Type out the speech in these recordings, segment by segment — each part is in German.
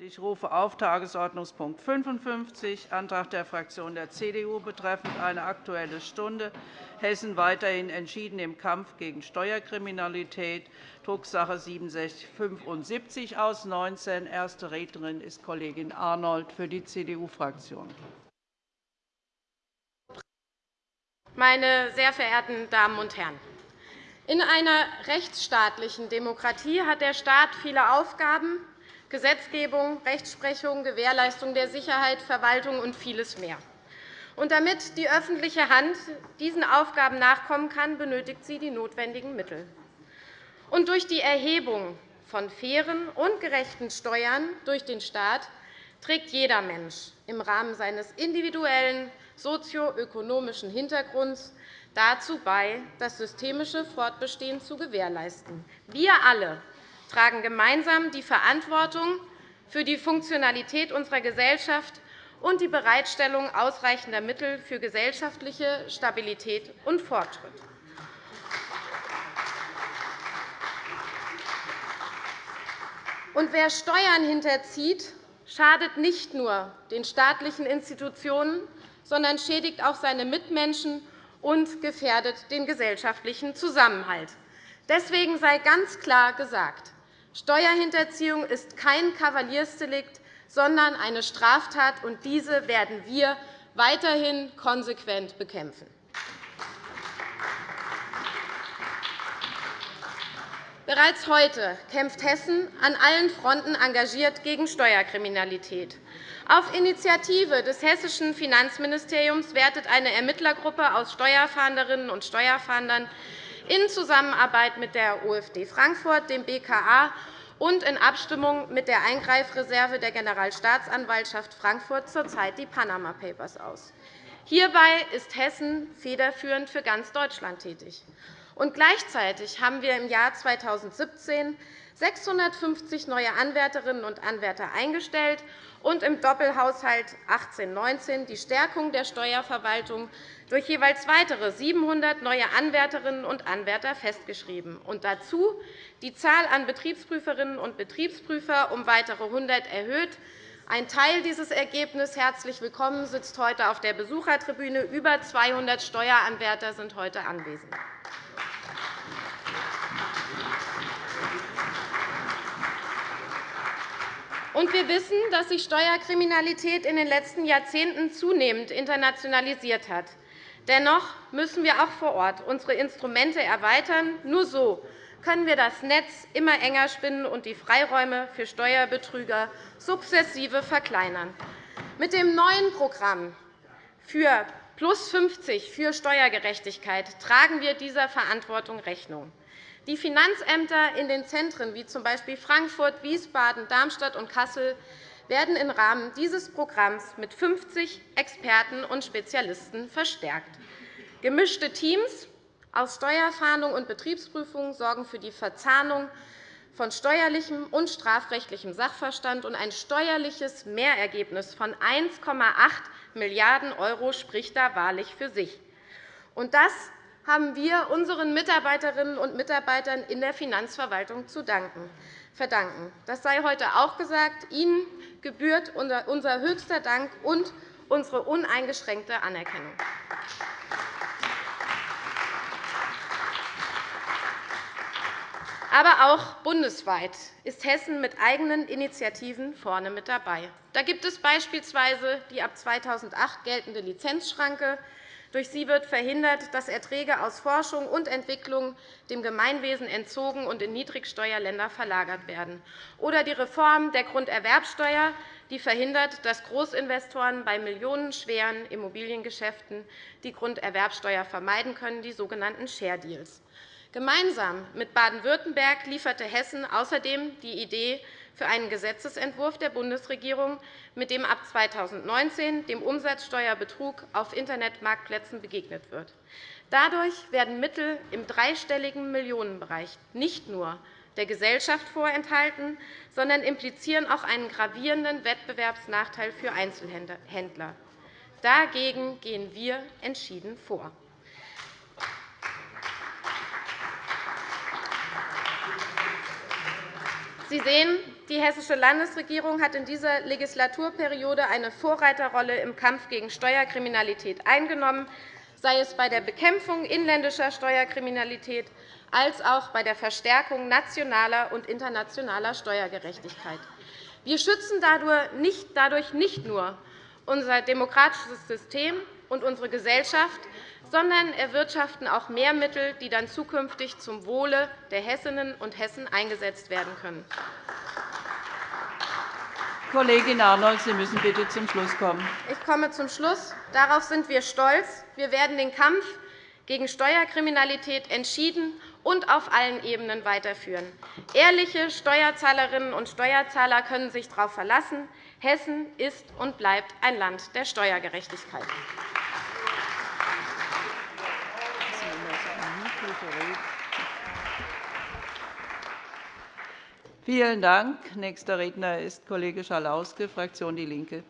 Ich rufe auf Tagesordnungspunkt 55, Antrag der Fraktion der CDU betreffend eine Aktuelle Stunde Hessen weiterhin entschieden im Kampf gegen Steuerkriminalität, Drucksache 19 aus 19. Erste Rednerin ist Kollegin Arnold für die CDU-Fraktion. Meine sehr verehrten Damen und Herren! In einer rechtsstaatlichen Demokratie hat der Staat viele Aufgaben, Gesetzgebung, Rechtsprechung, Gewährleistung der Sicherheit, Verwaltung und vieles mehr. Und damit die öffentliche Hand diesen Aufgaben nachkommen kann, benötigt sie die notwendigen Mittel. Und durch die Erhebung von fairen und gerechten Steuern durch den Staat trägt jeder Mensch im Rahmen seines individuellen sozioökonomischen Hintergrunds dazu bei, das systemische Fortbestehen zu gewährleisten. Wir alle tragen gemeinsam die Verantwortung für die Funktionalität unserer Gesellschaft und die Bereitstellung ausreichender Mittel für gesellschaftliche Stabilität und Fortschritt. Und wer Steuern hinterzieht, schadet nicht nur den staatlichen Institutionen, sondern schädigt auch seine Mitmenschen und gefährdet den gesellschaftlichen Zusammenhalt. Deswegen sei ganz klar gesagt, Steuerhinterziehung ist kein Kavaliersdelikt, sondern eine Straftat, und diese werden wir weiterhin konsequent bekämpfen. Bereits heute kämpft Hessen an allen Fronten engagiert gegen Steuerkriminalität. Auf Initiative des hessischen Finanzministeriums wertet eine Ermittlergruppe aus Steuerfahnderinnen und Steuerfahndern in Zusammenarbeit mit der OFD Frankfurt, dem BKA und in Abstimmung mit der Eingreifreserve der Generalstaatsanwaltschaft Frankfurt zurzeit die Panama Papers aus. Hierbei ist Hessen federführend für ganz Deutschland tätig. Und gleichzeitig haben wir im Jahr 2017 650 neue Anwärterinnen und Anwärter eingestellt und im Doppelhaushalt 18-19 die Stärkung der Steuerverwaltung durch jeweils weitere 700 neue Anwärterinnen und Anwärter festgeschrieben und dazu die Zahl an Betriebsprüferinnen und Betriebsprüfer um weitere 100 erhöht. Ein Teil dieses Ergebnisses, herzlich willkommen, sitzt heute auf der Besuchertribüne. Über 200 Steueranwärter sind heute anwesend. Und wir wissen, dass sich Steuerkriminalität in den letzten Jahrzehnten zunehmend internationalisiert hat. Dennoch müssen wir auch vor Ort unsere Instrumente erweitern. Nur so können wir das Netz immer enger spinnen und die Freiräume für Steuerbetrüger sukzessive verkleinern. Mit dem neuen Programm für Plus 50 für Steuergerechtigkeit tragen wir dieser Verantwortung Rechnung. Die Finanzämter in den Zentren wie z. B. Frankfurt, Wiesbaden, Darmstadt und Kassel werden im Rahmen dieses Programms mit 50 Experten und Spezialisten verstärkt. Gemischte Teams aus Steuerfahndung und Betriebsprüfung sorgen für die Verzahnung von steuerlichem und strafrechtlichem Sachverstand, und ein steuerliches Mehrergebnis von 1,8 Milliarden € spricht da wahrlich für sich. Und das haben wir unseren Mitarbeiterinnen und Mitarbeitern in der Finanzverwaltung zu verdanken. Das sei heute auch gesagt. Ihnen gebührt unser höchster Dank und unsere uneingeschränkte Anerkennung. Aber auch bundesweit ist Hessen mit eigenen Initiativen vorne mit dabei. Da gibt es beispielsweise die ab 2008 geltende Lizenzschranke, durch sie wird verhindert, dass Erträge aus Forschung und Entwicklung dem Gemeinwesen entzogen und in Niedrigsteuerländer verlagert werden, oder die Reform der Grunderwerbsteuer, die verhindert, dass Großinvestoren bei millionenschweren Immobiliengeschäften die Grunderwerbsteuer vermeiden können, die sogenannten Share Deals. Gemeinsam mit Baden-Württemberg lieferte Hessen außerdem die Idee für einen Gesetzentwurf der Bundesregierung, mit dem ab 2019 dem Umsatzsteuerbetrug auf Internetmarktplätzen begegnet wird. Dadurch werden Mittel im dreistelligen Millionenbereich nicht nur der Gesellschaft vorenthalten, sondern implizieren auch einen gravierenden Wettbewerbsnachteil für Einzelhändler. Dagegen gehen wir entschieden vor. Sie sehen, die Hessische Landesregierung hat in dieser Legislaturperiode eine Vorreiterrolle im Kampf gegen Steuerkriminalität eingenommen, sei es bei der Bekämpfung inländischer Steuerkriminalität als auch bei der Verstärkung nationaler und internationaler Steuergerechtigkeit. Wir schützen dadurch nicht nur unser demokratisches System und unsere Gesellschaft, sondern erwirtschaften auch mehr Mittel, die dann zukünftig zum Wohle der Hessinnen und Hessen eingesetzt werden können. Kollegin Arnold, Sie müssen bitte zum Schluss kommen. Ich komme zum Schluss. Darauf sind wir stolz. Wir werden den Kampf gegen Steuerkriminalität entschieden und auf allen Ebenen weiterführen. Ehrliche Steuerzahlerinnen und Steuerzahler können sich darauf verlassen. Hessen ist und bleibt ein Land der Steuergerechtigkeit. Vielen Dank. Nächster Redner ist Kollege Schalauske, Fraktion DIE LINKE.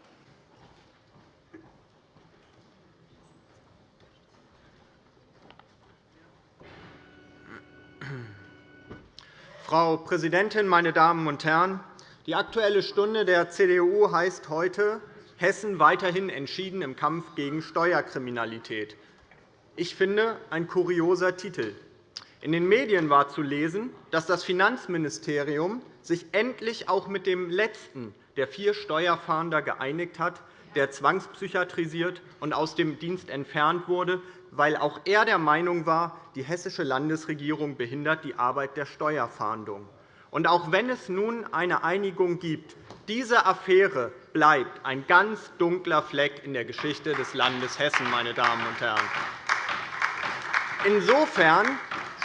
Frau Präsidentin, meine Damen und Herren! Die Aktuelle Stunde der CDU heißt heute Hessen weiterhin entschieden im Kampf gegen Steuerkriminalität. Ich finde, ein kurioser Titel. In den Medien war zu lesen, dass das Finanzministerium sich endlich auch mit dem letzten der vier Steuerfahnder geeinigt hat, der zwangspsychiatrisiert und aus dem Dienst entfernt wurde, weil auch er der Meinung war, die hessische Landesregierung behindert die Arbeit der Steuerfahndung. Und auch wenn es nun eine Einigung gibt, diese Affäre bleibt ein ganz dunkler Fleck in der Geschichte des Landes Hessen. Meine Damen und Herren. Insofern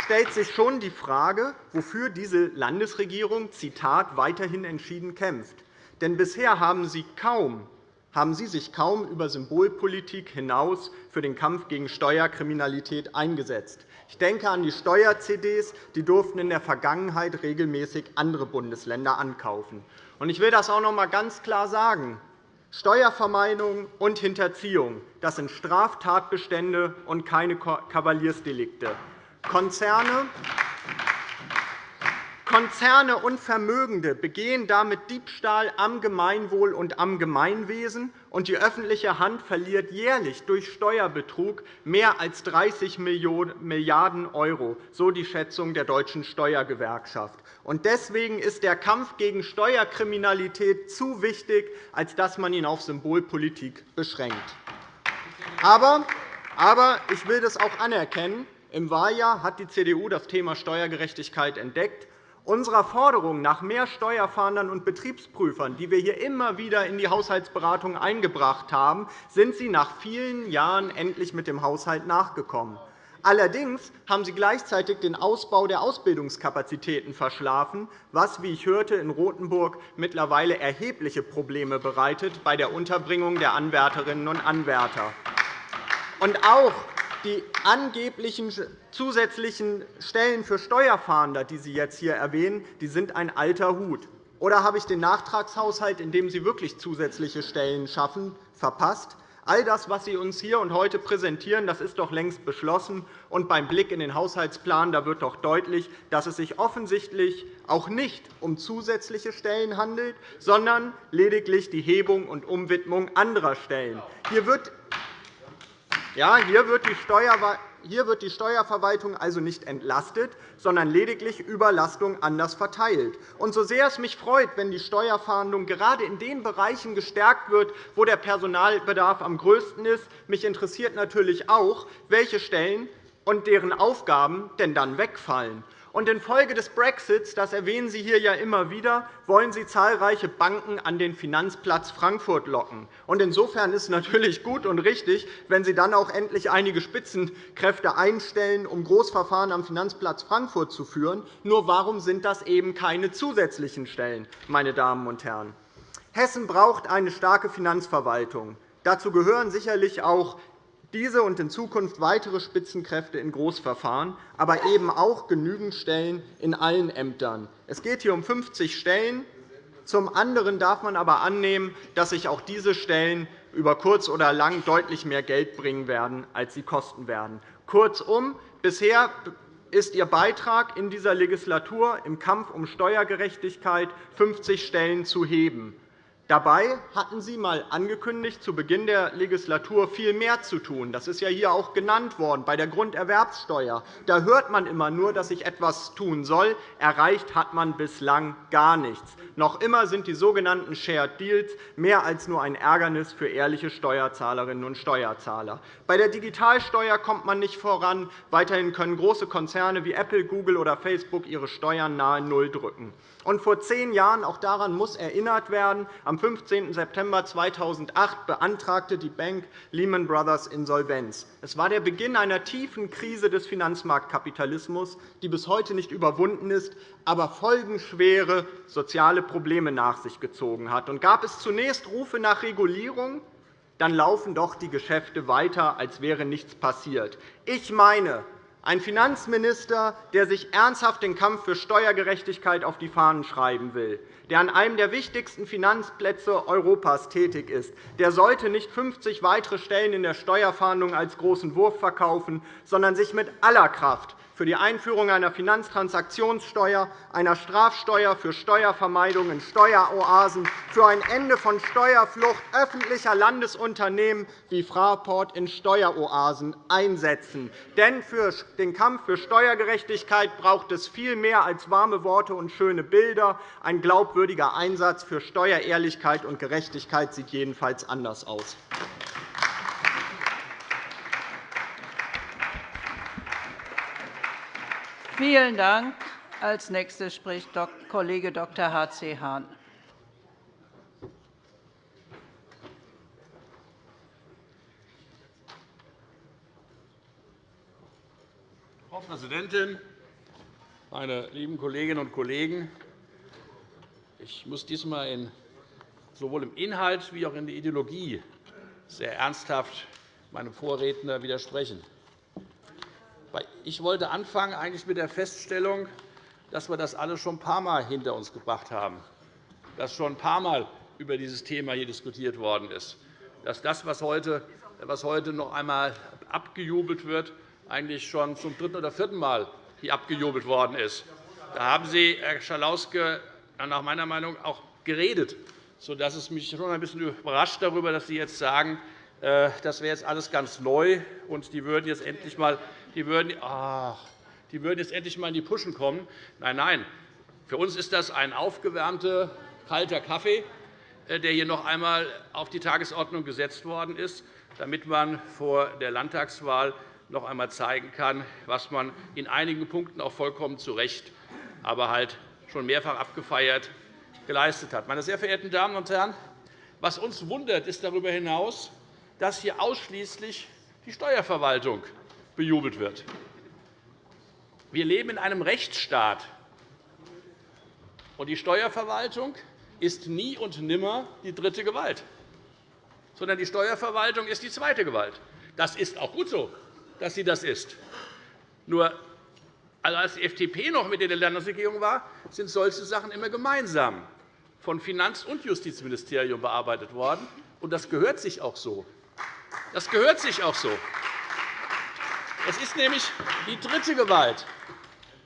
stellt sich schon die Frage, wofür diese Landesregierung Zitat, weiterhin entschieden kämpft. Denn bisher haben Sie, kaum, haben Sie sich kaum über Symbolpolitik hinaus für den Kampf gegen Steuerkriminalität eingesetzt. Ich denke an die Steuer-CDs. Die durften in der Vergangenheit regelmäßig andere Bundesländer ankaufen. Ich will das auch noch einmal ganz klar sagen. Steuervermeidung und Hinterziehung das sind Straftatbestände und keine Kavaliersdelikte. Konzerne, Konzerne und Vermögende begehen damit Diebstahl am Gemeinwohl und am Gemeinwesen, und die öffentliche Hand verliert jährlich durch Steuerbetrug mehr als 30 Milliarden €, so die Schätzung der Deutschen Steuergewerkschaft. Deswegen ist der Kampf gegen Steuerkriminalität zu wichtig, als dass man ihn auf Symbolpolitik beschränkt. Aber ich will das auch anerkennen. Im Wahljahr hat die CDU das Thema Steuergerechtigkeit entdeckt. Unserer Forderung nach mehr Steuerfahndern und Betriebsprüfern, die wir hier immer wieder in die Haushaltsberatung eingebracht haben, sind Sie nach vielen Jahren endlich mit dem Haushalt nachgekommen. Allerdings haben Sie gleichzeitig den Ausbau der Ausbildungskapazitäten verschlafen, was, wie ich hörte, in Rotenburg mittlerweile erhebliche Probleme bereitet bei der Unterbringung der Anwärterinnen und Anwärter. Und auch die angeblichen zusätzlichen Stellen für Steuerfahnder, die Sie jetzt hier erwähnen, die sind ein alter Hut. Oder habe ich den Nachtragshaushalt, in dem Sie wirklich zusätzliche Stellen schaffen, verpasst? All das, was Sie uns hier und heute präsentieren, das ist doch längst beschlossen. Und beim Blick in den Haushaltsplan da wird doch deutlich, dass es sich offensichtlich auch nicht um zusätzliche Stellen handelt, sondern lediglich die Hebung und Umwidmung anderer Stellen. Hier wird ja, hier wird die Steuerverwaltung also nicht entlastet, sondern lediglich Überlastung anders verteilt. Und so sehr es mich freut, wenn die Steuerfahndung gerade in den Bereichen gestärkt wird, wo der Personalbedarf am größten ist, mich interessiert natürlich auch, welche Stellen und deren Aufgaben denn dann wegfallen. Und infolge des Brexits, das erwähnen Sie hier ja immer wieder, wollen Sie zahlreiche Banken an den Finanzplatz Frankfurt locken. Und insofern ist es natürlich gut und richtig, wenn Sie dann auch endlich einige Spitzenkräfte einstellen, um Großverfahren am Finanzplatz Frankfurt zu führen. Nur warum sind das eben keine zusätzlichen Stellen, meine Damen und Herren? Hessen braucht eine starke Finanzverwaltung. Dazu gehören sicherlich auch diese und in Zukunft weitere Spitzenkräfte in Großverfahren, aber eben auch genügend Stellen in allen Ämtern. Es geht hier um 50 Stellen. Zum anderen darf man aber annehmen, dass sich auch diese Stellen über kurz oder lang deutlich mehr Geld bringen werden, als sie kosten werden. Kurzum, bisher ist Ihr Beitrag in dieser Legislatur im Kampf um Steuergerechtigkeit 50 Stellen zu heben. Dabei hatten Sie einmal angekündigt, zu Beginn der Legislatur viel mehr zu tun. Das ist ja hier auch genannt worden bei der Grunderwerbsteuer. Da hört man immer nur, dass sich etwas tun soll. Erreicht hat man bislang gar nichts. Noch immer sind die sogenannten Shared Deals mehr als nur ein Ärgernis für ehrliche Steuerzahlerinnen und Steuerzahler. Bei der Digitalsteuer kommt man nicht voran. Weiterhin können große Konzerne wie Apple, Google oder Facebook ihre Steuern nahe Null drücken. Und vor zehn Jahren, auch daran muss erinnert werden, am 15. September 2008 beantragte die Bank Lehman Brothers Insolvenz. Es war der Beginn einer tiefen Krise des Finanzmarktkapitalismus, die bis heute nicht überwunden ist, aber folgenschwere soziale Probleme nach sich gezogen hat. Und gab es zunächst Rufe nach Regulierung, dann laufen doch die Geschäfte weiter, als wäre nichts passiert. Ich meine, ein Finanzminister, der sich ernsthaft den Kampf für Steuergerechtigkeit auf die Fahnen schreiben will, der an einem der wichtigsten Finanzplätze Europas tätig ist, der sollte nicht 50 weitere Stellen in der Steuerfahndung als großen Wurf verkaufen, sondern sich mit aller Kraft für die Einführung einer Finanztransaktionssteuer, einer Strafsteuer für Steuervermeidung in Steueroasen, für ein Ende von Steuerflucht öffentlicher Landesunternehmen wie Fraport in Steueroasen einsetzen. Denn für den Kampf für Steuergerechtigkeit braucht es viel mehr als warme Worte und schöne Bilder. Ein glaubwürdiger Einsatz für Steuerehrlichkeit und Gerechtigkeit sieht jedenfalls anders aus. Vielen Dank. Als nächster spricht Kollege Dr. H.C. Hahn. Frau Präsidentin, meine lieben Kolleginnen und Kollegen! Ich muss diesmal sowohl im Inhalt wie auch in der Ideologie sehr ernsthaft meinem Vorredner widersprechen. Ich wollte anfangen eigentlich mit der Feststellung, dass wir das alles schon ein paar Mal hinter uns gebracht haben, dass schon ein paar Mal über dieses Thema hier diskutiert worden ist, dass das, was heute, was heute noch einmal abgejubelt wird, eigentlich schon zum dritten oder vierten Mal hier abgejubelt worden ist. Da haben Sie, Herr Schalauske, nach meiner Meinung auch geredet, sodass es mich schon ein bisschen überrascht darüber, dass Sie jetzt sagen, äh, das wäre jetzt alles ganz neu, und die würden jetzt endlich einmal die würden, ach, die würden jetzt endlich einmal in die Puschen kommen. Nein, nein. Für uns ist das ein aufgewärmter, kalter Kaffee, äh, der hier noch einmal auf die Tagesordnung gesetzt worden ist, damit man vor der Landtagswahl noch einmal zeigen kann, was man in einigen Punkten auch vollkommen zu Recht, aber halt schon mehrfach abgefeiert geleistet hat. Meine sehr verehrten Damen und Herren, was uns wundert, ist darüber hinaus, dass hier ausschließlich die Steuerverwaltung bejubelt wird. Wir leben in einem Rechtsstaat, und die Steuerverwaltung ist nie und nimmer die dritte Gewalt, sondern die Steuerverwaltung ist die zweite Gewalt. Das ist auch gut so, dass sie das ist. Nur als die FDP noch mit in der Landesregierung war, sind solche Sachen immer gemeinsam von Finanz- und Justizministerium bearbeitet worden. Und das gehört sich auch so. Das gehört sich auch so. Es ist nämlich die dritte Gewalt.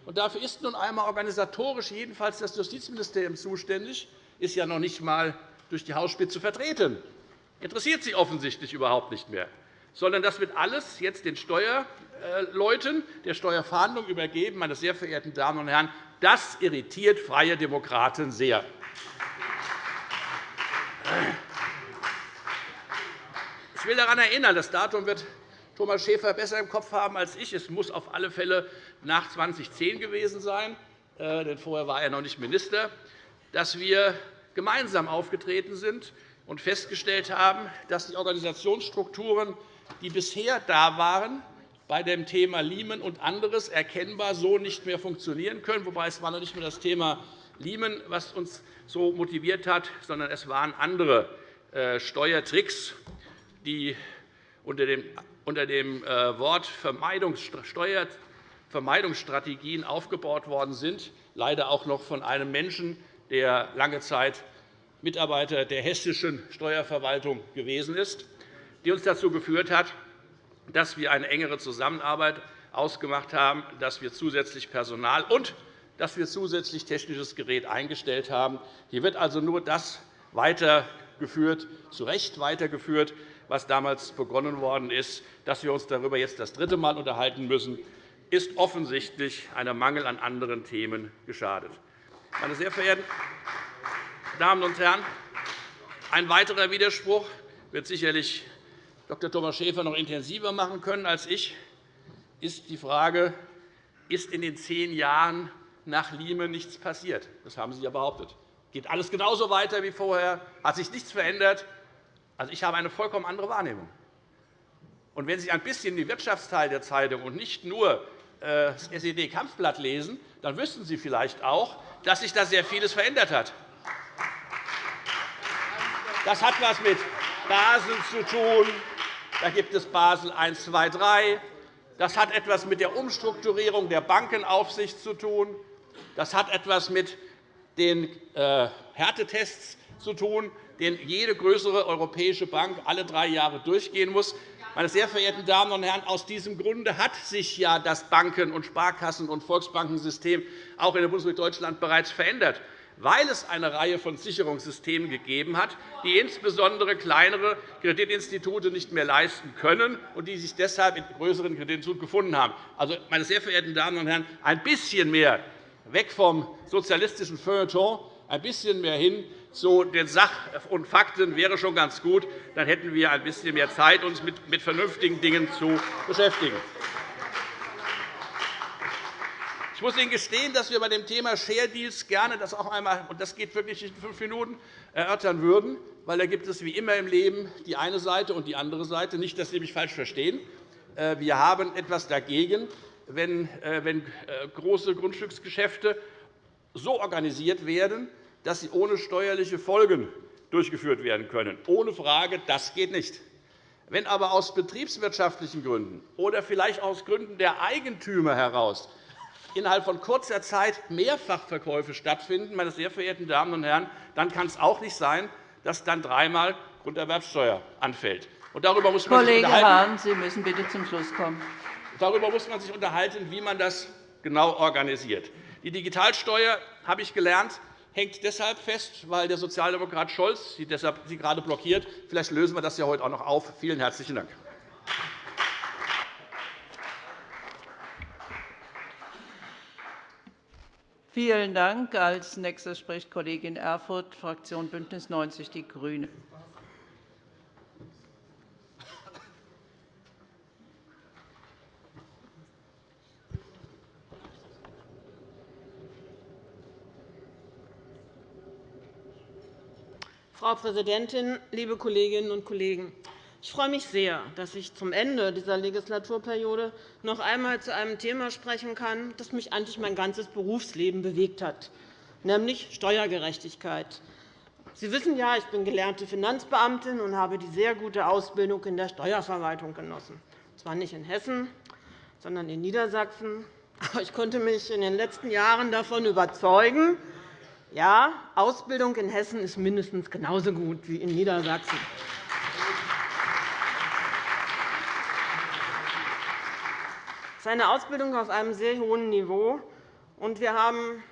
Und dafür ist nun einmal organisatorisch jedenfalls das Justizministerium zuständig, ist ja noch nicht einmal durch die Hausspitze vertreten. Interessiert Sie offensichtlich überhaupt nicht mehr, sondern das wird alles jetzt den Steuerleuten der Steuerfahndung übergeben. Meine sehr verehrten Damen und Herren, das irritiert Freie Demokraten sehr. Ich will daran erinnern, das Datum wird Thomas Schäfer besser im Kopf haben als ich. Es muss auf alle Fälle nach 2010 gewesen sein, äh, denn vorher war er noch nicht Minister, dass wir gemeinsam aufgetreten sind und festgestellt haben, dass die Organisationsstrukturen, die bisher da waren, bei dem Thema Lehman und anderes erkennbar so nicht mehr funktionieren können. Wobei es war noch nicht mehr das Thema Lehman, was uns so motiviert hat, sondern es waren andere äh, Steuertricks, die unter dem unter dem äh, Wort Steuervermeidungsstrategien aufgebaut worden sind, leider auch noch von einem Menschen, der lange Zeit Mitarbeiter der hessischen Steuerverwaltung gewesen ist, die uns dazu geführt hat, dass wir eine engere Zusammenarbeit ausgemacht haben, dass wir zusätzlich Personal und dass wir zusätzlich technisches Gerät eingestellt haben. Hier wird also nur das weitergeführt, zu Recht weitergeführt, was damals begonnen worden ist. Dass wir uns darüber jetzt das dritte Mal unterhalten müssen, ist offensichtlich einem Mangel an anderen Themen geschadet. Meine sehr verehrten Damen und Herren, ein weiterer Widerspruch wird sicherlich Dr. Thomas Schäfer noch intensiver machen können als ich, ist die Frage, ist in den zehn Jahren nach Lime nichts passiert? Das haben Sie ja behauptet. Geht alles genauso weiter wie vorher? Hat sich nichts verändert? Also, ich habe eine vollkommen andere Wahrnehmung. Und wenn Sie ein bisschen den Wirtschaftsteil der Zeitung und nicht nur äh, das SED-Kampfblatt lesen, dann wüssten Sie vielleicht auch, dass sich da sehr vieles verändert hat. Das hat etwas mit Basel zu tun. Da gibt es Basel I, II, III. Das hat etwas mit der Umstrukturierung der Bankenaufsicht zu tun. Das hat etwas mit den äh, Härtetests zu tun, den jede größere europäische Bank alle drei Jahre durchgehen muss. Meine sehr verehrten Damen und Herren, aus diesem Grunde hat sich ja das Banken-, und Sparkassen- und Volksbankensystem auch in der Bundesrepublik Deutschland bereits verändert weil es eine Reihe von Sicherungssystemen gegeben hat, die insbesondere kleinere Kreditinstitute nicht mehr leisten können und die sich deshalb in größeren Kreditinstituten gefunden haben. Also, meine sehr verehrten Damen und Herren, ein bisschen mehr weg vom sozialistischen Feuilleton, ein bisschen mehr hin zu den Sach- und Fakten wäre schon ganz gut. Dann hätten wir ein bisschen mehr Zeit, uns mit vernünftigen Dingen zu beschäftigen. Ich muss Ihnen gestehen, dass wir bei dem Thema Share Deals gerne das auch einmal, und das geht wirklich in fünf Minuten, erörtern würden, weil da gibt es wie immer im Leben die eine Seite und die andere Seite. Nicht, dass Sie mich falsch verstehen. Äh, wir haben etwas dagegen, wenn äh, äh, große Grundstücksgeschäfte so organisiert werden, dass sie ohne steuerliche Folgen durchgeführt werden können. Ohne Frage, das geht nicht. Wenn aber aus betriebswirtschaftlichen Gründen oder vielleicht aus Gründen der Eigentümer heraus innerhalb von kurzer Zeit Mehrfachverkäufe stattfinden, meine sehr verehrten Damen und Herren, dann kann es auch nicht sein, dass dann dreimal Grunderwerbsteuer anfällt. Und darüber muss man Kollege sich Hahn, Sie müssen bitte zum Schluss kommen. Darüber muss man sich unterhalten, wie man das genau organisiert. Die Digitalsteuer, habe ich gelernt, hängt deshalb fest, weil der Sozialdemokrat Scholz sie deshalb gerade blockiert. Vielleicht lösen wir das ja heute auch noch auf. Vielen herzlichen Dank. Vielen Dank. Als nächster spricht Kollegin Erfurth, Fraktion BÜNDNIS 90 die GRÜNEN. Frau Präsidentin, liebe Kolleginnen und Kollegen! Ich freue mich sehr, dass ich zum Ende dieser Legislaturperiode noch einmal zu einem Thema sprechen kann, das mich eigentlich mein ganzes Berufsleben bewegt hat, nämlich Steuergerechtigkeit. Sie wissen ja, ich bin gelernte Finanzbeamtin und habe die sehr gute Ausbildung in der Steuerverwaltung genossen. Zwar nicht in Hessen, sondern in Niedersachsen. Aber ich konnte mich in den letzten Jahren davon überzeugen, ja, Ausbildung in Hessen ist mindestens genauso gut wie in Niedersachsen. Es ist eine Ausbildung auf einem sehr hohen Niveau. und Wir haben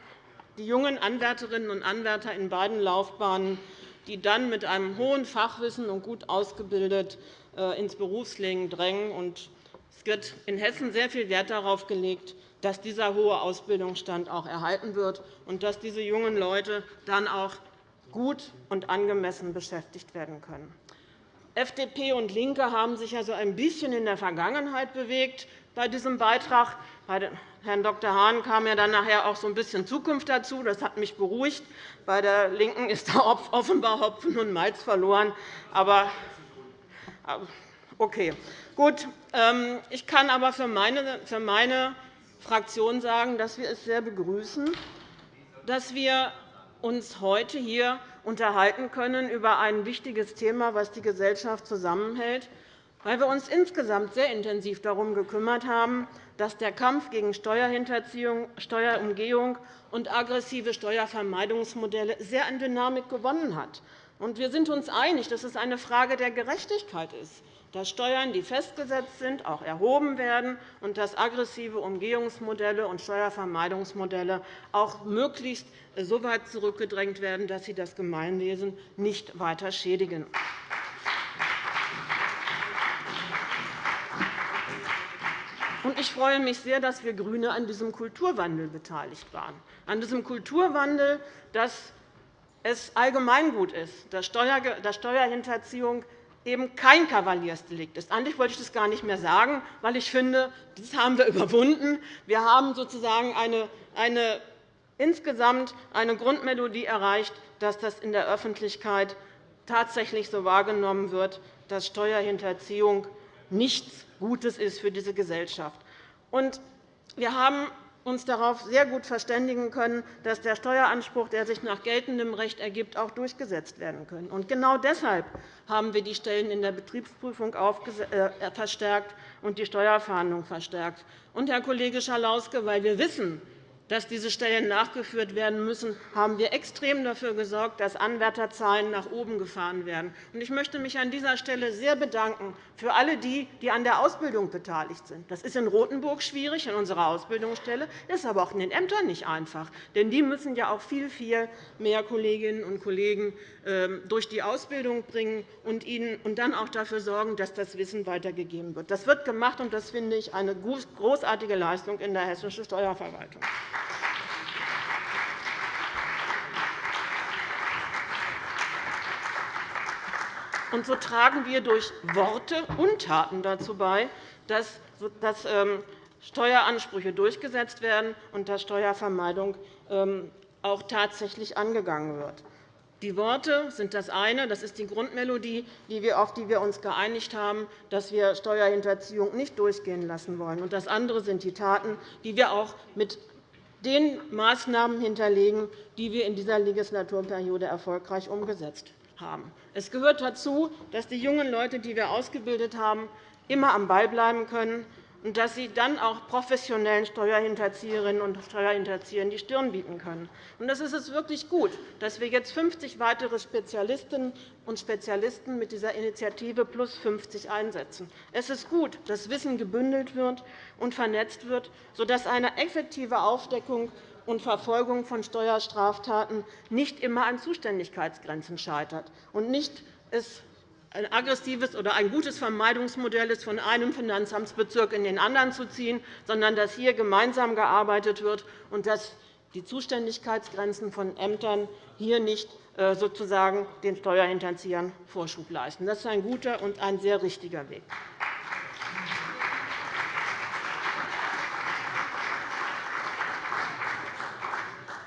die jungen Anwärterinnen und Anwärter in beiden Laufbahnen, die dann mit einem hohen Fachwissen und gut ausgebildet äh, ins Berufsleben drängen. Es wird in Hessen sehr viel Wert darauf gelegt, dass dieser hohe Ausbildungsstand auch erhalten wird und dass diese jungen Leute dann auch gut und angemessen beschäftigt werden können. FDP und LINKE haben sich also ein bisschen in der Vergangenheit bewegt bei diesem Beitrag. Bei Herrn Dr. Hahn kam ja dann nachher auch so ein bisschen Zukunft dazu. Das hat mich beruhigt. Bei der LINKEN ist da offenbar Hopfen und Malz verloren. Aber okay. Gut. Ähm, ich kann aber für meine Fraktion sagen, dass wir es sehr begrüßen, dass wir uns heute hier unterhalten können über ein wichtiges Thema, das die Gesellschaft zusammenhält weil wir uns insgesamt sehr intensiv darum gekümmert haben, dass der Kampf gegen Steuerhinterziehung, Steuerumgehung und aggressive Steuervermeidungsmodelle sehr an Dynamik gewonnen hat. Wir sind uns einig, dass es eine Frage der Gerechtigkeit ist, dass Steuern, die festgesetzt sind, auch erhoben werden und dass aggressive Umgehungsmodelle und Steuervermeidungsmodelle auch möglichst so weit zurückgedrängt werden, dass sie das Gemeinwesen nicht weiter schädigen. Ich freue mich sehr, dass wir GRÜNE an diesem Kulturwandel beteiligt waren, an diesem Kulturwandel, dass es Allgemeingut ist, dass Steuerhinterziehung eben kein Kavaliersdelikt ist. Eigentlich wollte ich das gar nicht mehr sagen, weil ich finde, das haben wir überwunden. Wir haben sozusagen eine, eine, insgesamt eine Grundmelodie erreicht, dass das in der Öffentlichkeit tatsächlich so wahrgenommen wird, dass Steuerhinterziehung nichts Gutes ist für diese Gesellschaft. ist. wir haben uns darauf sehr gut verständigen können, dass der Steueranspruch, der sich nach geltendem Recht ergibt, auch durchgesetzt werden kann. genau deshalb haben wir die Stellen in der Betriebsprüfung äh, verstärkt und die Steuerfahndung verstärkt. Herr Kollege Schalauske, weil wir wissen, dass diese Stellen nachgeführt werden müssen, haben wir extrem dafür gesorgt, dass Anwärterzahlen nach oben gefahren werden. Ich möchte mich an dieser Stelle sehr bedanken für alle die, die an der Ausbildung beteiligt sind. Das ist in Rotenburg schwierig, in unserer Ausbildungsstelle, ist aber auch in den Ämtern nicht einfach. Denn die müssen ja auch viel, viel mehr Kolleginnen und Kollegen ähm, durch die Ausbildung bringen und dann auch dafür sorgen, dass das Wissen weitergegeben wird. Das wird gemacht, und das finde ich eine großartige Leistung in der hessischen Steuerverwaltung. Und so tragen wir durch Worte und Taten dazu bei, dass ähm, Steueransprüche durchgesetzt werden und dass Steuervermeidung ähm, auch tatsächlich angegangen wird. Die Worte sind das eine. Das ist die Grundmelodie, auf die wir uns geeinigt haben, dass wir Steuerhinterziehung nicht durchgehen lassen wollen. Das andere sind die Taten, die wir auch mit den Maßnahmen hinterlegen, die wir in dieser Legislaturperiode erfolgreich umgesetzt haben. Es gehört dazu, dass die jungen Leute, die wir ausgebildet haben, immer am Ball bleiben können und dass sie dann auch professionellen Steuerhinterzieherinnen und Steuerhinterziehern die Stirn bieten können. Das ist es wirklich gut, dass wir jetzt 50 weitere Spezialistinnen und Spezialisten mit dieser Initiative plus 50 einsetzen. Es ist gut, dass Wissen gebündelt wird und vernetzt wird, sodass eine effektive Aufdeckung und Verfolgung von Steuerstraftaten nicht immer an Zuständigkeitsgrenzen scheitert und nicht es ein aggressives oder ein gutes Vermeidungsmodell ist, von einem Finanzamtsbezirk in den anderen zu ziehen, sondern dass hier gemeinsam gearbeitet wird und dass die Zuständigkeitsgrenzen von Ämtern hier nicht äh, sozusagen den Steuerhinterziehern Vorschub leisten. Das ist ein guter und ein sehr richtiger Weg.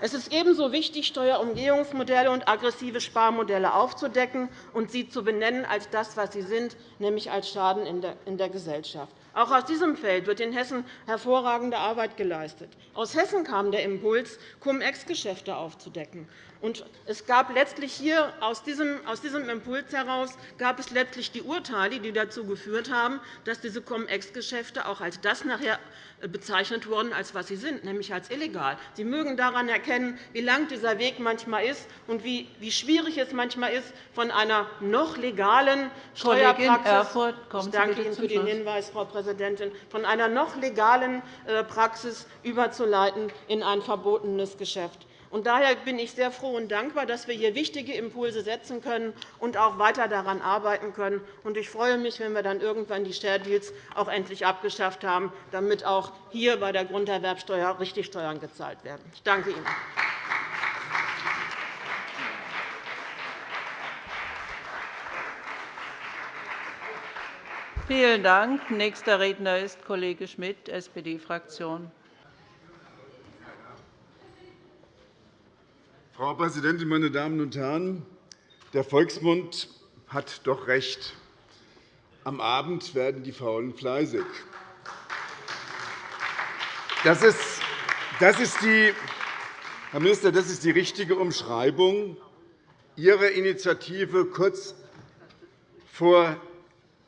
Es ist ebenso wichtig, Steuerumgehungsmodelle und aggressive Sparmodelle aufzudecken und sie zu benennen als das, was sie sind, nämlich als Schaden in der Gesellschaft. Auch aus diesem Feld wird in Hessen hervorragende Arbeit geleistet. Aus Hessen kam der Impuls, Cum-Ex-Geschäfte aufzudecken. Und es gab letztlich hier aus diesem, Impuls heraus gab es letztlich die Urteile, die dazu geführt haben, dass diese Cum-Ex-Geschäfte auch als das nachher bezeichnet wurden, als was sie sind, nämlich als illegal. Sie mögen daran erkennen, wie lang dieser Weg manchmal ist und wie, wie schwierig es manchmal ist, von einer noch legalen Steuerpraxis ich danke Ihnen für den Hinweis, Frau Präsidentin, von einer noch legalen äh, Praxis überzuleiten in ein verbotenes Geschäft. Daher bin ich sehr froh und dankbar, dass wir hier wichtige Impulse setzen können und auch weiter daran arbeiten können. Ich freue mich, wenn wir dann irgendwann die Share Deals auch endlich abgeschafft haben, damit auch hier bei der Grunderwerbsteuer richtig Steuern gezahlt werden. Ich danke Ihnen. Vielen Dank. Nächster Redner ist Kollege Schmidt, SPD-Fraktion. Frau Präsidentin, meine Damen und Herren! Der Volksmund hat doch recht. Am Abend werden die Faulen fleißig. Das ist, das ist die, Herr Minister, das ist die richtige Umschreibung Ihrer Initiative kurz vor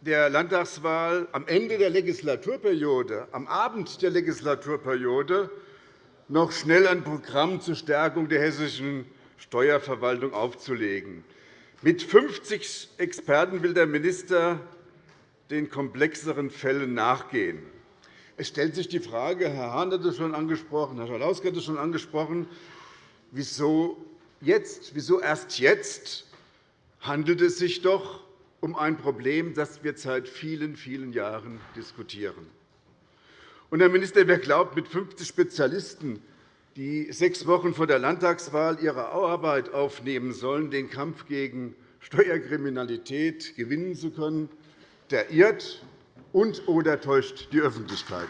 der Landtagswahl am Ende der Legislaturperiode, am Abend der Legislaturperiode noch schnell ein Programm zur Stärkung der hessischen Steuerverwaltung aufzulegen. Mit 50 Experten will der Minister den komplexeren Fällen nachgehen. Es stellt sich die Frage, Herr Hahn hat es schon angesprochen, Herr Schalauske hat es schon angesprochen, wieso, jetzt, wieso erst jetzt handelt es sich doch um ein Problem, das wir seit vielen, vielen Jahren diskutieren. Und, Herr Minister, wer glaubt, mit 50 Spezialisten, die sechs Wochen vor der Landtagswahl ihre Arbeit aufnehmen sollen, den Kampf gegen Steuerkriminalität gewinnen zu können, der irrt und oder täuscht die Öffentlichkeit.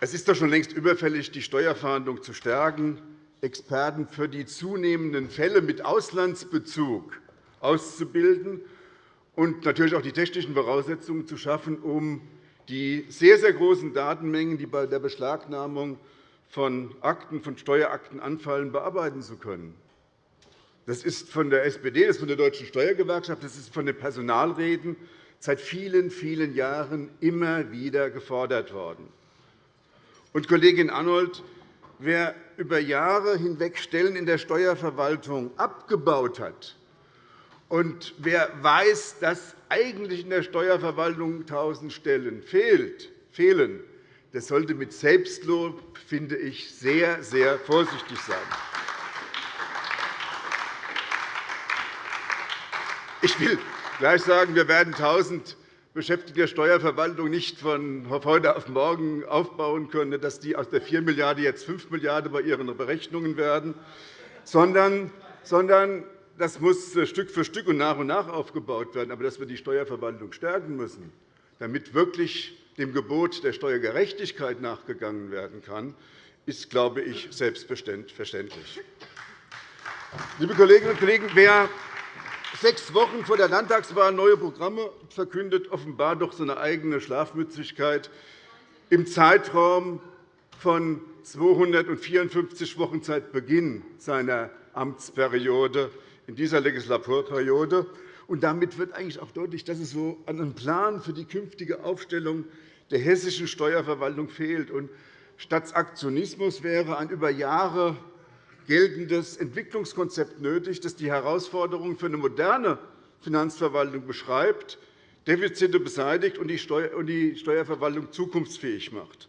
Es ist doch schon längst überfällig, die Steuerfahndung zu stärken, Experten für die zunehmenden Fälle mit Auslandsbezug auszubilden und natürlich auch die technischen Voraussetzungen zu schaffen, um die sehr, sehr großen Datenmengen, die bei der Beschlagnahmung von Akten, von Steuerakten anfallen, bearbeiten zu können. Das ist von der SPD, das ist von der Deutschen Steuergewerkschaft, das ist von den Personalräten seit vielen, vielen Jahren immer wieder gefordert worden. Und, Kollegin Arnold, wer über Jahre hinweg Stellen in der Steuerverwaltung abgebaut hat, und wer weiß, dass eigentlich in der Steuerverwaltung 1.000 Stellen fehlen, der sollte mit Selbstlob, finde ich, sehr, sehr vorsichtig sein. Ich will gleich sagen, wir werden 1.000 Beschäftigte der Steuerverwaltung nicht von heute auf morgen aufbauen können, dass die aus der 4 Milliarden jetzt 5 Milliarden bei ihren Berechnungen werden, sondern das muss Stück für Stück und nach und nach aufgebaut werden. Aber dass wir die Steuerverwaltung stärken müssen, damit wirklich dem Gebot der Steuergerechtigkeit nachgegangen werden kann, ist, glaube ich, selbstverständlich. Liebe Kolleginnen und Kollegen, wer sechs Wochen vor der Landtagswahl neue Programme verkündet, offenbar doch seine eigene Schlafmützigkeit. Im Zeitraum von 254 Wochen seit Beginn seiner Amtsperiode in dieser Legislaturperiode. Und damit wird eigentlich auch deutlich, dass es so einem Plan für die künftige Aufstellung der hessischen Steuerverwaltung fehlt. Und statt Aktionismus wäre ein über Jahre geltendes Entwicklungskonzept nötig, das die Herausforderungen für eine moderne Finanzverwaltung beschreibt, Defizite beseitigt und die Steuerverwaltung zukunftsfähig macht.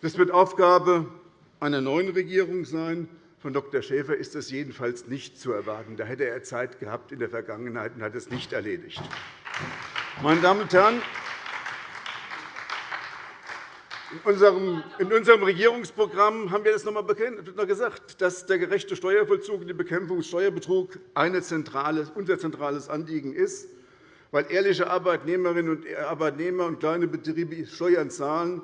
Das wird Aufgabe einer neuen Regierung sein. Von Dr. Schäfer ist das jedenfalls nicht zu erwarten. Da hätte er Zeit gehabt in der Vergangenheit und hat es nicht erledigt. Meine Damen und Herren, in unserem Regierungsprogramm haben wir das noch einmal gesagt, dass der gerechte Steuervollzug und die Bekämpfung des Steuerbetrugs unser zentrales Anliegen ist, weil ehrliche Arbeitnehmerinnen und Arbeitnehmer und kleine Betriebe Steuern zahlen,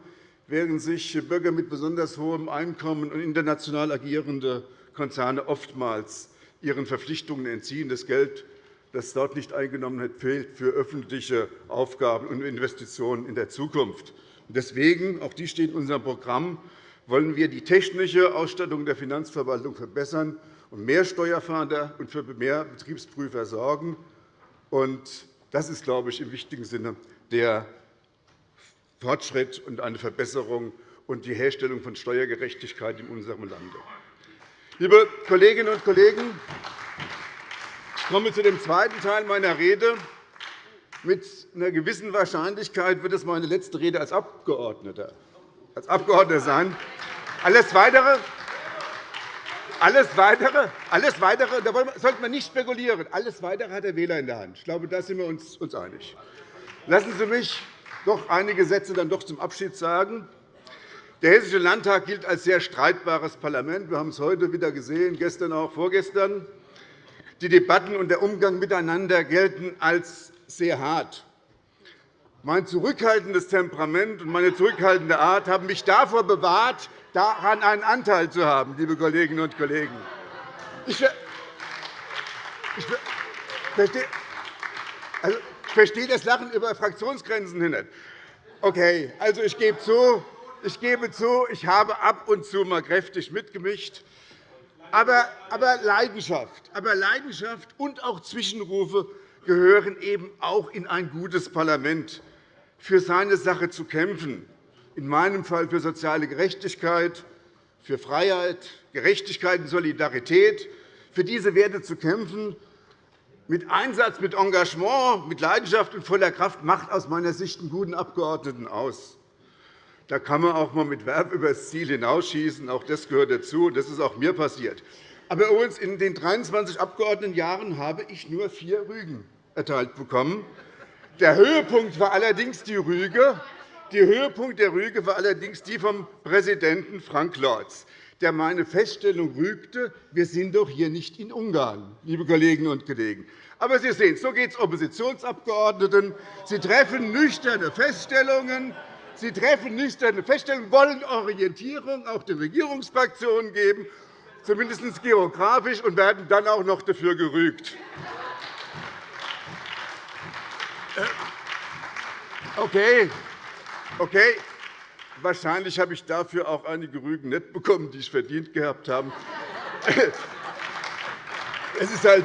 während sich Bürger mit besonders hohem Einkommen und international agierende Konzerne oftmals ihren Verpflichtungen entziehen. Das Geld, das dort nicht eingenommen wird, fehlt für öffentliche Aufgaben und Investitionen in der Zukunft. Deswegen, auch dies steht in unserem Programm, wollen wir die technische Ausstattung der Finanzverwaltung verbessern und mehr Steuerfahnder und für mehr Betriebsprüfer sorgen. Das ist, glaube ich, im wichtigen Sinne der Fortschritt und eine Verbesserung und die Herstellung von Steuergerechtigkeit in unserem Lande. Liebe Kolleginnen und Kollegen, ich komme zu dem zweiten Teil meiner Rede. Mit einer gewissen Wahrscheinlichkeit wird es meine letzte Rede als Abgeordneter, als Abgeordneter sein. Alles Weitere, alles Weitere, alles Weitere da sollte man nicht spekulieren. Alles Weitere hat der Wähler in der Hand. Ich glaube, da sind wir uns einig. Lassen Sie mich doch einige Sätze dann doch zum Abschied sagen. Der Hessische Landtag gilt als sehr streitbares Parlament. Wir haben es heute wieder gesehen, gestern auch vorgestern. Die Debatten und der Umgang miteinander gelten als sehr hart. Mein zurückhaltendes Temperament und meine zurückhaltende Art haben mich davor bewahrt, daran einen Anteil zu haben, liebe Kolleginnen und Kollegen. Ich also, verstehe das Lachen über Fraktionsgrenzen nicht. Okay, also ich gebe zu, ich gebe zu, ich habe ab und zu mal kräftig mitgemischt. Aber, aber, Leidenschaft, aber Leidenschaft und auch Zwischenrufe gehören eben auch in ein gutes Parlament, für seine Sache zu kämpfen, in meinem Fall für soziale Gerechtigkeit, für Freiheit, Gerechtigkeit und Solidarität, für diese Werte zu kämpfen, mit Einsatz, mit Engagement, mit Leidenschaft und voller Kraft macht aus meiner Sicht einen guten Abgeordneten aus. Da kann man auch einmal mit Werb über das Ziel hinausschießen. Auch das gehört dazu. Das ist auch mir passiert. Aber übrigens, in den 23 Abgeordnetenjahren habe ich nur vier Rügen erteilt bekommen. Der Höhepunkt war allerdings die Rüge. Der Höhepunkt der Rüge war allerdings die vom Präsidenten Frank Lorz, der meine Feststellung rügte, wir sind doch hier nicht in Ungarn, liebe Kolleginnen und Kollegen. Aber Sie sehen, so geht es Oppositionsabgeordneten. Sie treffen nüchterne Feststellungen. Sie treffen nüchterne Feststellungen, wollen Orientierung auch den Regierungsfraktionen geben, zumindest geografisch, und werden dann auch noch dafür gerügt. Äh, okay. Okay. Wahrscheinlich habe ich dafür auch einige Rügen nicht bekommen, die ich verdient gehabt habe. Es ist halt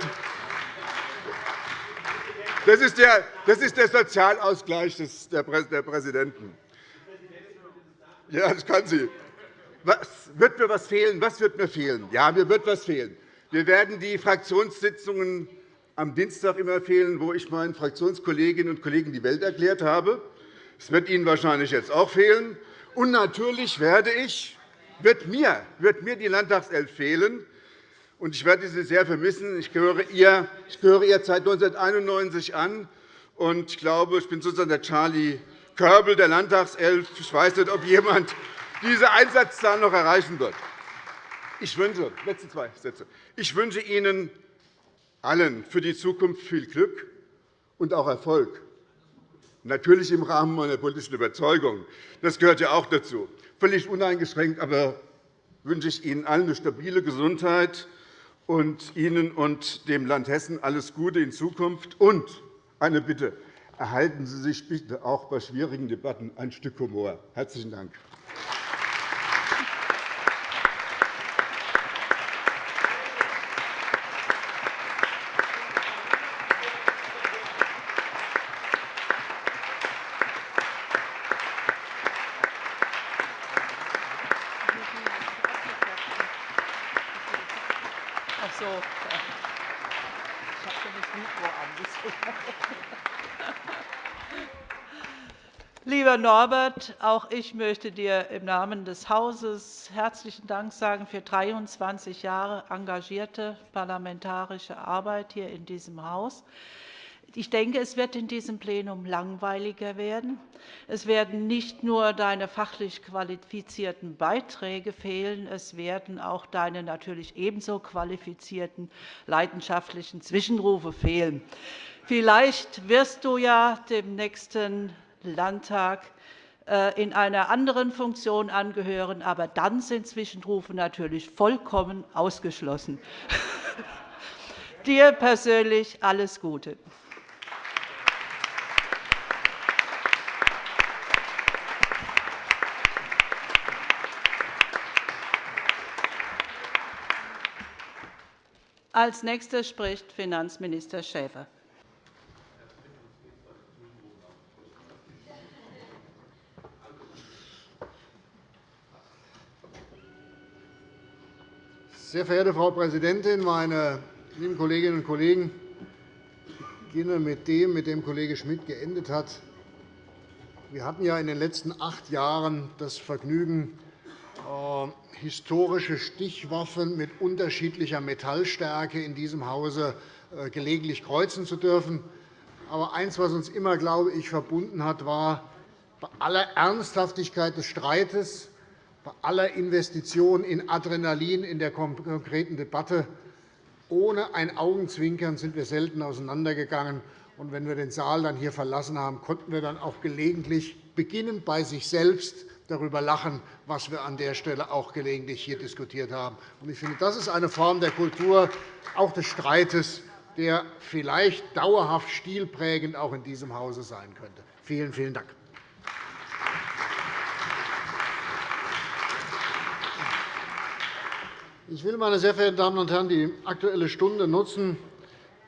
das ist der, das ist der Sozialausgleich der Präsidenten. Ja, das kann sie. Was wird mir was fehlen? Was wird mir fehlen? Ja, mir wird was fehlen. Wir werden die Fraktionssitzungen am Dienstag immer fehlen, wo ich meinen Fraktionskolleginnen und Kollegen die Welt erklärt habe. Es wird Ihnen wahrscheinlich jetzt auch fehlen. Und natürlich werde ich, wird mir, wird mir die Landtagself fehlen. Und ich werde sie sehr vermissen. Ich gehöre ihr, ich gehöre ihr seit 1991 an. Und ich glaube, ich bin sozusagen der Charlie Körbel der Landtagself. Ich weiß nicht, ob jemand diese Einsatzzahl noch erreichen wird. Ich wünsche, letzte zwei Sätze. Ich wünsche Ihnen allen für die Zukunft viel Glück und auch Erfolg. Natürlich im Rahmen meiner politischen Überzeugung. Das gehört ja auch dazu. Völlig uneingeschränkt aber wünsche ich Ihnen allen eine stabile Gesundheit und Ihnen und dem Land Hessen alles Gute in Zukunft. Und eine Bitte. Erhalten Sie sich bitte auch bei schwierigen Debatten ein Stück Humor. – Herzlichen Dank. Norbert, auch ich möchte dir im Namen des Hauses herzlichen Dank sagen für 23 Jahre engagierte parlamentarische Arbeit hier in diesem Haus. Ich denke, es wird in diesem Plenum langweiliger werden. Es werden nicht nur deine fachlich qualifizierten Beiträge fehlen, es werden auch deine natürlich ebenso qualifizierten leidenschaftlichen Zwischenrufe fehlen. Vielleicht wirst du ja dem nächsten Landtag äh, in einer anderen Funktion angehören. Aber dann sind Zwischenrufe natürlich vollkommen ausgeschlossen. Dir persönlich alles Gute. Als Nächster spricht Finanzminister Schäfer. Sehr verehrte Frau Präsidentin, meine lieben Kolleginnen und Kollegen! Ich beginne mit dem, mit dem Kollege Schmidt geendet hat. Wir hatten ja in den letzten acht Jahren das Vergnügen, äh, historische Stichwaffen mit unterschiedlicher Metallstärke in diesem Hause äh, gelegentlich kreuzen zu dürfen. Aber eines, was uns immer, glaube ich, verbunden hat, war bei aller Ernsthaftigkeit des Streites bei aller Investition in Adrenalin in der konkreten Debatte. Ohne ein Augenzwinkern sind wir selten auseinandergegangen. Und wenn wir den Saal dann hier verlassen haben, konnten wir dann auch gelegentlich beginnen, bei sich selbst darüber lachen, was wir an der Stelle auch gelegentlich hier diskutiert haben. Ich finde, das ist eine Form der Kultur, auch des Streites, der vielleicht dauerhaft stilprägend auch in diesem Hause sein könnte. Vielen, vielen Dank. Ich will, meine sehr verehrten Damen und Herren, die Aktuelle Stunde nutzen,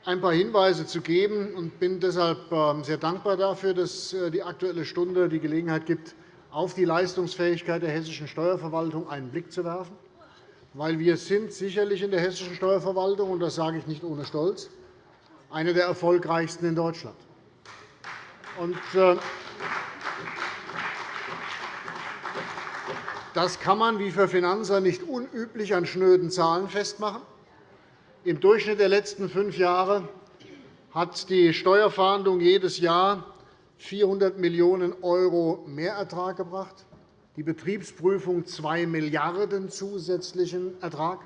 ein paar Hinweise zu geben und bin deshalb ähm, sehr dankbar dafür, dass äh, die Aktuelle Stunde die Gelegenheit gibt, auf die Leistungsfähigkeit der hessischen Steuerverwaltung einen Blick zu werfen. weil wir sind sicherlich in der hessischen Steuerverwaltung, und das sage ich nicht ohne Stolz, eine der erfolgreichsten in Deutschland. Und, das kann man wie für Finanzer nicht unüblich an schnöden Zahlen festmachen. Im Durchschnitt der letzten fünf Jahre hat die Steuerfahndung jedes Jahr 400 Millionen € Mehrertrag gebracht die Betriebsprüfung 2 Milliarden € zusätzlichen Ertrag.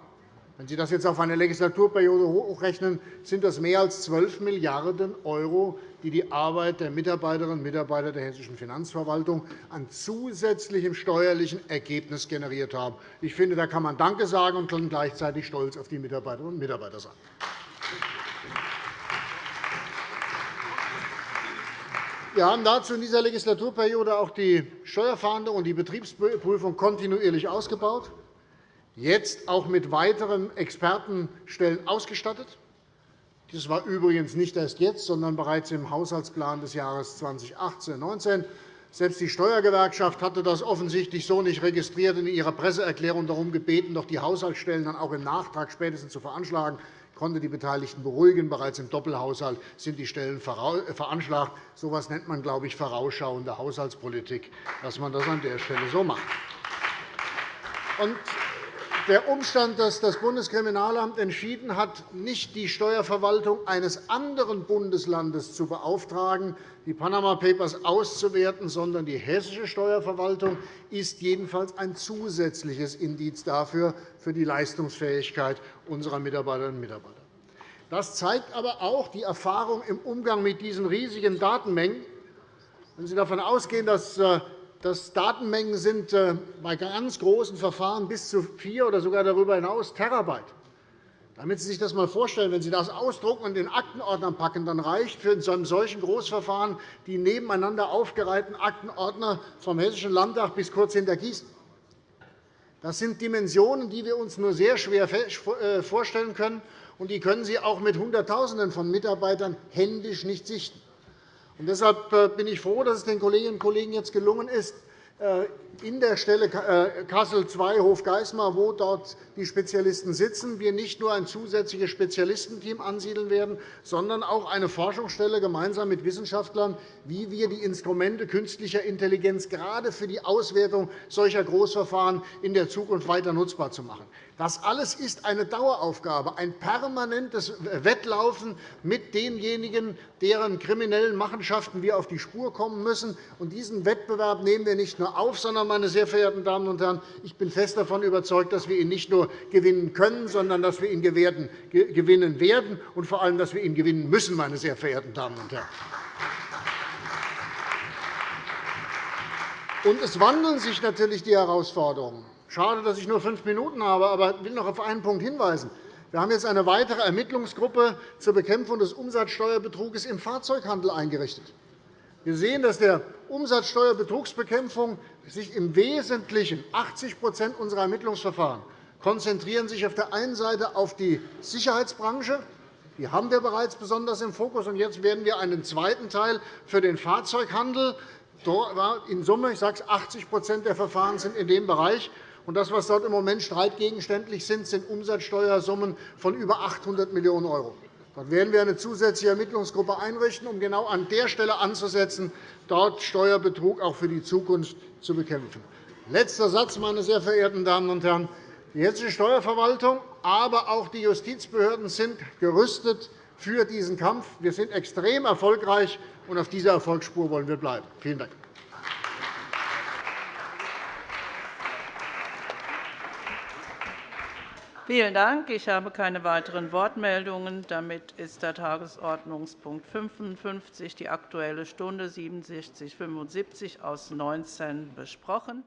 Wenn Sie das jetzt auf eine Legislaturperiode hochrechnen, sind das mehr als 12 Milliarden €, die die Arbeit der Mitarbeiterinnen und Mitarbeiter der hessischen Finanzverwaltung an zusätzlichem steuerlichen Ergebnis generiert haben. Ich finde, da kann man Danke sagen und gleichzeitig stolz auf die Mitarbeiterinnen und Mitarbeiter sein. Wir haben dazu in dieser Legislaturperiode auch die Steuerfahndung und die Betriebsprüfung kontinuierlich ausgebaut, jetzt auch mit weiteren Expertenstellen ausgestattet. Das war übrigens nicht erst jetzt, sondern bereits im Haushaltsplan des Jahres 2018-19. Selbst die Steuergewerkschaft hatte das offensichtlich so nicht registriert und in ihrer Presseerklärung darum gebeten, doch die Haushaltsstellen dann auch im Nachtrag spätestens zu veranschlagen konnte die Beteiligten beruhigen. Bereits im Doppelhaushalt sind die Stellen äh, veranschlagt. So etwas nennt man, glaube ich, vorausschauende Haushaltspolitik, dass man das an der Stelle so macht. Der Umstand, dass das Bundeskriminalamt entschieden hat, nicht die Steuerverwaltung eines anderen Bundeslandes zu beauftragen, die Panama Papers auszuwerten, sondern die hessische Steuerverwaltung, ist jedenfalls ein zusätzliches Indiz dafür, für die Leistungsfähigkeit unserer Mitarbeiterinnen und Mitarbeiter. Das zeigt aber auch die Erfahrung im Umgang mit diesen riesigen Datenmengen. Wenn Sie davon ausgehen, dass äh, das Datenmengen sind äh, bei ganz großen Verfahren bis zu vier oder sogar darüber hinaus Terabyte. Damit Sie sich das einmal vorstellen, wenn Sie das ausdrucken und in Aktenordnern packen, dann reicht für einem solchen Großverfahren die nebeneinander aufgereihten Aktenordner vom Hessischen Landtag bis kurz hinter Gießen. Das sind Dimensionen, die wir uns nur sehr schwer äh, vorstellen können, und die können Sie auch mit Hunderttausenden von Mitarbeitern händisch nicht sichten. Deshalb äh, bin ich froh, dass es den Kolleginnen und Kollegen jetzt gelungen ist, äh, in der Stelle äh, Kassel II Hofgeismar, wo dort die Spezialisten sitzen, wir nicht nur ein zusätzliches Spezialistenteam ansiedeln werden, sondern auch eine Forschungsstelle gemeinsam mit Wissenschaftlern, wie wir die Instrumente künstlicher Intelligenz gerade für die Auswertung solcher Großverfahren in der Zukunft weiter nutzbar zu machen. Das alles ist eine Daueraufgabe, ein permanentes Wettlaufen mit denjenigen, deren kriminellen Machenschaften wir auf die Spur kommen müssen. diesen Wettbewerb nehmen wir nicht nur auf, sondern meine sehr verehrten Damen und Herren, ich bin fest davon überzeugt, dass wir ihn nicht nur gewinnen können, sondern dass wir ihn gewinnen werden und vor allem, dass wir ihn gewinnen müssen, meine sehr verehrten Damen und Herren. Und es wandeln sich natürlich die Herausforderungen. Schade, dass ich nur fünf Minuten habe, aber ich will noch auf einen Punkt hinweisen. Wir haben jetzt eine weitere Ermittlungsgruppe zur Bekämpfung des Umsatzsteuerbetrugs im Fahrzeughandel eingerichtet. Wir sehen, dass der Umsatzsteuerbetrugsbekämpfung sich im Wesentlichen 80% unserer Ermittlungsverfahren konzentrieren sich auf der einen Seite auf die Sicherheitsbranche. Die haben wir bereits besonders im Fokus. Und jetzt werden wir einen zweiten Teil für den Fahrzeughandel. In Summe ich sage es, 80% der Verfahren sind in dem Bereich. Und das, was dort im Moment streitgegenständlich sind, sind Umsatzsteuersummen von über 800 Millionen €. Dort werden wir eine zusätzliche Ermittlungsgruppe einrichten, um genau an der Stelle anzusetzen, dort Steuerbetrug auch für die Zukunft zu bekämpfen. Letzter Satz, meine sehr verehrten Damen und Herren. Die hessische Steuerverwaltung, aber auch die Justizbehörden sind gerüstet für diesen Kampf. Wir sind extrem erfolgreich, und auf dieser Erfolgsspur wollen wir bleiben. Vielen Dank. Vielen Dank. Ich habe keine weiteren Wortmeldungen. Damit ist der Tagesordnungspunkt 55, die Aktuelle Stunde 67 75 aus 19 besprochen.